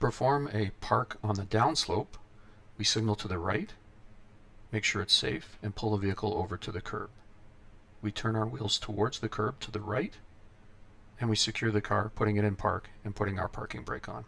perform a park on the downslope, we signal to the right, make sure it's safe, and pull the vehicle over to the curb. We turn our wheels towards the curb to the right, and we secure the car, putting it in park and putting our parking brake on.